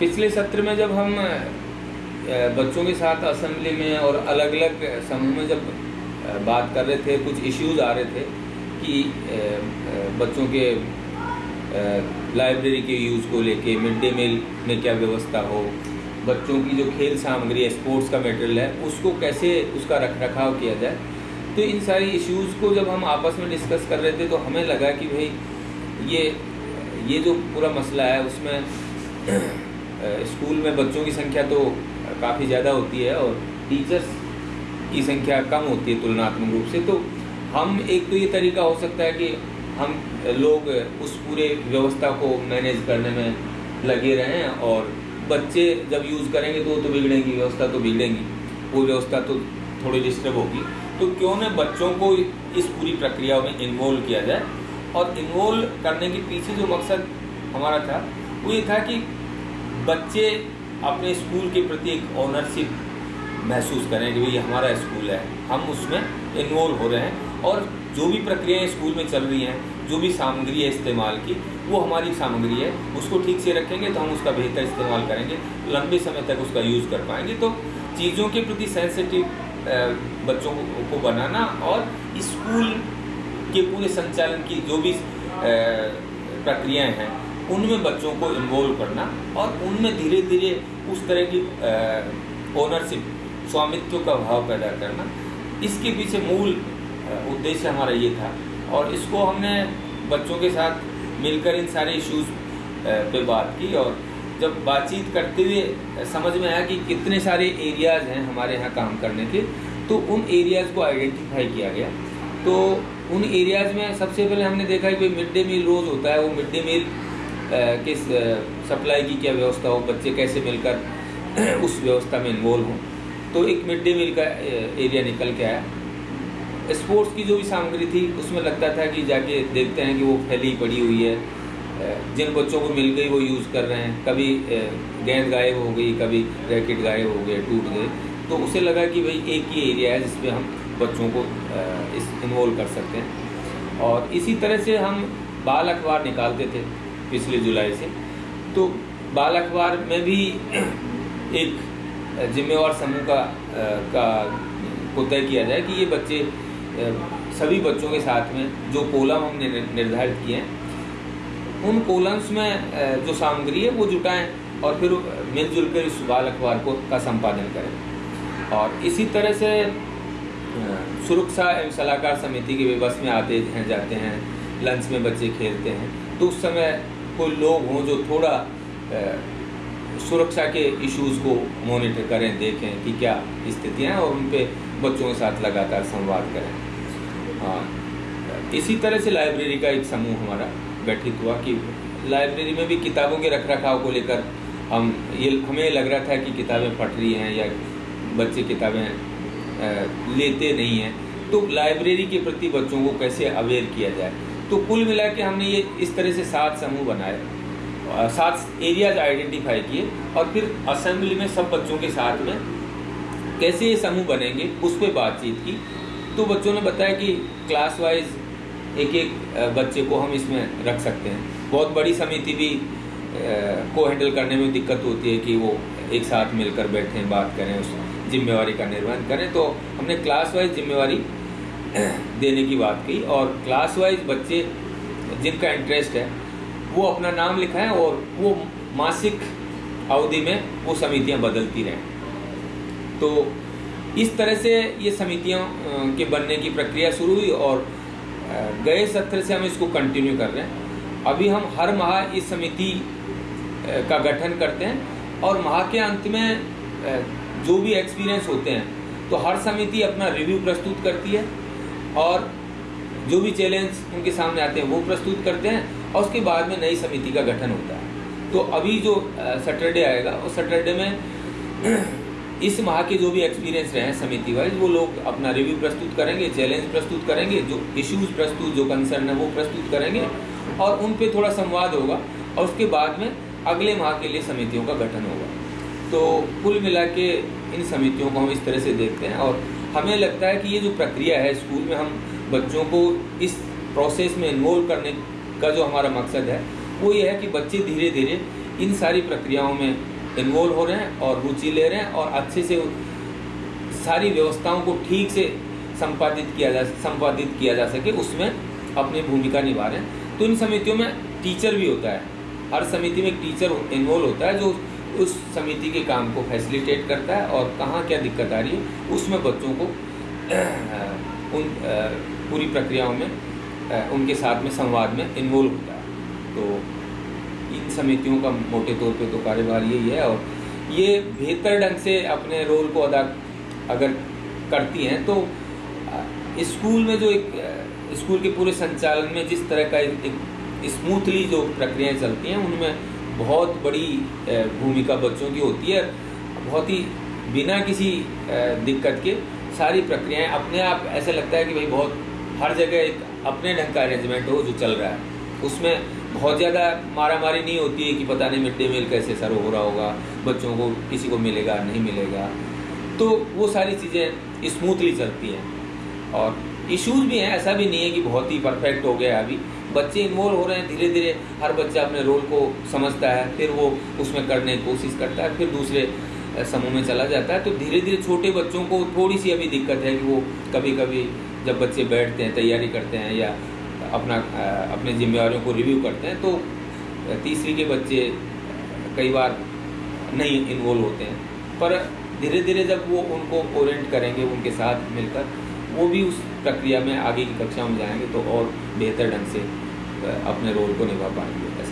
पिछले सत्र में जब हम बच्चों के साथ असेंबली में और अलग अलग समूह में जब बात कर रहे थे, कुछ इश्यूज़ आ रहे थे कि बच्चों के लाइब्रेरी के यूज़ को लेके मिड डे मील में क्या व्यवस्था हो, बच्चों की जो खेल सामग्री है स्पोर्ट्स का मटेरियल है, उसको कैसे उसका रख रखाव किया जाए तो इन सारी इश्यूज़ को जब हम आपस में डिस्कस कर रहे थे तो हमें लगा कि भाई, ये ये जो पूरा मसला है, उसमें स्कूल में बच्चों की संख्या तो काफ़ी ज़्यादा होती है और टीचर्स की संख्या कम होती है तुलनात्मक रूप से। तो हम एक तो ये तरीका हो सकता है कि हम लोग उस पूरे व्यवस्था को मैनेज करने में लगे रहें और बच्चे जब यूज़ करेंगे तो तो बिगड़ेंगी, व्यवस्था तो बिगड़ेंगी, वो व्यवस्था तो थोड़ी डिस्टर्ब होगी। तो क्यों न बच्चों को इस पूरी प्रक्रिया में इन्वॉल्व किया जाए? और इन्वॉल्व करने के पीछे जो मकसद हमारा था, वो ये था कि बच्चे अपने स्कूल के प्रति एक ऑनरशिप महसूस करें कि भाई हमारा स्कूल है। हम उसमें इन्वॉल्व हो रहे हैं और जो भी प्रक्रियाएँ स्कूल में चल रही हैं, जो भी सामग्री है इस्तेमाल की, वो हमारी सामग्री है, उसको ठीक से रखेंगे तो हम उसका बेहतर इस्तेमाल करेंगे, लंबे समय तक उसका यूज़ कर पाएँगे। तो चीज़ों के प्रति सेंसिटिव बच्चों को बनाना और स्कूल के पूरे संचालन की जो भी प्रक्रियाएँ हैं उनमें बच्चों को इन्वॉल्व करना और उनमें धीरे धीरे उस तरह की ओनरशिप स्वामित्व का भाव पैदा करना। इसके पीछे मूल उद्देश्य हमारा ये था और इसको हमने बच्चों के साथ मिलकर इन सारे इश्यूज़ पे बात की और जब बातचीत करते हुए समझ में आया कि कितने सारे एरियाज़ हैं हमारे यहाँ काम करने के तो उन एरियाज़ को आइडेंटिफाई किया गया। तो उन एरियाज़ में सबसे पहले हमने देखा कि मिड डे मील रोज़ होता है, वो मिड डे मील किस सप्लाई की क्या व्यवस्था हो, बच्चे कैसे मिलकर उस व्यवस्था में इन्वॉल्व हों। तो एक मिड डे मील का एरिया निकल के आया। स्पोर्ट्स की जो भी सामग्री थी, उसमें लगता था कि जाके देखते हैं कि वो फैली पड़ी हुई है। जिन बच्चों को मिल गई वो यूज़ कर रहे हैं। कभी गेंद गायब हो गई, कभी रैकेट गायब हो गए टूट गए। तो उसे लगा कि भाई एक ही एरिया है जिसमें हम बच्चों को इस इन्वॉल्व कर सकते हैं। और इसी तरह से हम बाल अखबार निकालते थे। पिछले जुलाई से। तो बाल अखबार में भी एक जिम्मेवार समूह का का को तय किया जाए कि ये बच्चे सभी बच्चों के साथ में जो कोलम हमने निर्धारित किए हैं, उन कोलम्स में जो सामग्री है वो जुटाएँ और फिर मिलजुल कर इस बाल अखबार को, का संपादन करें। और इसी तरह से सुरक्षा एवं सलाहकार समिति के व्यवस्था में आते हैं, जाते हैं, लंच में बच्चे खेलते हैं। तो उस समय कोई लोग हों जो थोड़ा सुरक्षा के इश्यूज़ को मॉनिटर करें, देखें कि क्या स्थितियाँ हैं और उन पर बच्चों के साथ लगातार संवाद करें। हाँ इसी तरह से लाइब्रेरी का एक समूह हमारा गठित हुआ कि लाइब्रेरी में भी किताबों के रख रखाव को लेकर हम, ये हमें लग रहा था कि किताबें फट रही हैं या बच्चे किताबें लेते नहीं हैं। तो लाइब्रेरी के प्रति बच्चों को कैसे अवेयर किया जाए? तो कुल मिला के हमने ये इस तरह से सात समूह बनाए सात एरियाज़ आइडेंटिफाई किए और फिर असेंबली में सब बच्चों के साथ में कैसे ये समूह बनेंगे उस पर बातचीत की। तो बच्चों ने बताया कि क्लास वाइज एक एक बच्चे को हम इसमें रख सकते हैं। बहुत बड़ी समिति भी को हैंडल करने में दिक्कत होती है कि वो एक साथ मिलकर बैठें, बात करें, उस जिम्मेवारी का निर्वहन करें। तो हमने क्लास वाइज जिम्मेवारी देने की बात की और क्लास वाइज बच्चे जिनका इंटरेस्ट है, वो अपना नाम लिखाएँ और वो मासिक अवधि में वो समितियाँ बदलती रहें। तो इस तरह से ये समितियों के बनने की प्रक्रिया शुरू हुई और गए सत्र से हम इसको कंटिन्यू कर रहे हैं। अभी हम हर माह इस समिति का गठन करते हैं और माह के अंत में जो भी एक्सपीरियंस होते हैं तो हर समिति अपना रिव्यू प्रस्तुत करती है। और जो भी चैलेंज उनके सामने आते हैं, वो प्रस्तुत करते हैं और उसके बाद में नई समिति का गठन होता है। तो अभी जो सैटरडे आएगा, उस सैटरडे में इस माह के जो भी एक्सपीरियंस रहे हैं समिति वाइज, वो लोग अपना रिव्यू प्रस्तुत करेंगे चैलेंज प्रस्तुत करेंगे, जो इश्यूज़ प्रस्तुत, जो कंसर्न है, वो प्रस्तुत करेंगे और उन पे थोड़ा संवाद होगा और उसके बाद में अगले माह के लिए समितियों का गठन होगा। तो कुल मिला के इन समितियों को हम इस तरह से देखते हैं और हमें लगता है कि ये जो प्रक्रिया है स्कूल में हम बच्चों को इस प्रोसेस में इन्वॉल्व करने का जो हमारा मकसद है, वो ये है कि बच्चे धीरे धीरे इन सारी प्रक्रियाओं में इन्वॉल्व हो रहे हैं और रुचि ले रहे हैं और अच्छे से सारी व्यवस्थाओं को ठीक से संपादित किया जा, संपादित किया जा सके, उसमें अपनी भूमिका निभा रहे हैं। तो इन समितियों में टीचर भी होता है। हर समिति में एक टीचर इन्वॉल्व होता है जो उस समिति के काम को फैसिलिटेट करता है और कहाँ क्या दिक्कत आ रही है, उसमें बच्चों को उन पूरी प्रक्रियाओं में उनके साथ में संवाद में इन्वॉल्व होता है। तो इन समितियों का मोटे तौर पे तो कार्यभार यही है और ये बेहतर ढंग से अपने रोल को अदा अगर करती हैं तो स्कूल में जो एक स्कूल के पूरे संचालन में जिस तरह का एक स्मूथली जो प्रक्रियाएँ चलती हैं, उनमें बहुत बड़ी भूमिका बच्चों की होती है। बहुत ही बिना किसी दिक्कत के सारी प्रक्रियाएँ अपने आप ऐसा लगता है कि भाई बहुत, हर जगह एक अपने ढंग का अरेंजमेंट हो जो चल रहा है। उसमें बहुत ज़्यादा मारा मारी नहीं होती है कि पता नहीं मिड डे मील कैसे सर हो रहा होगा, बच्चों को किसी को मिलेगा, नहीं मिलेगा। तो वो सारी चीज़ें स्मूथली चलती हैं। और इश्यूज़ भी हैं, ऐसा भी नहीं है कि बहुत ही परफेक्ट हो गया अभी। बच्चे इन्वॉल्व हो रहे हैं धीरे धीरे हर बच्चा अपने रोल को समझता है, फिर वो उसमें करने की कोशिश करता है, फिर दूसरे समूह में चला जाता है। तो धीरे धीरे छोटे बच्चों को थोड़ी सी अभी दिक्कत है कि वो कभी कभी जब बच्चे बैठते हैं, तैयारी करते हैं या अपना अपने जिम्मेवारियों को रिव्यू करते हैं तो तीसरी के बच्चे कई बार नहीं इन्वॉल्व होते हैं। पर धीरे धीरे जब वो उनको ओरेंट करेंगे, उनके साथ मिलकर, वो भी उस प्रक्रिया में आगे की कक्षा में जाएँगे तो और बेहतर ढंग से अपने रोल को निभा पाएँगे।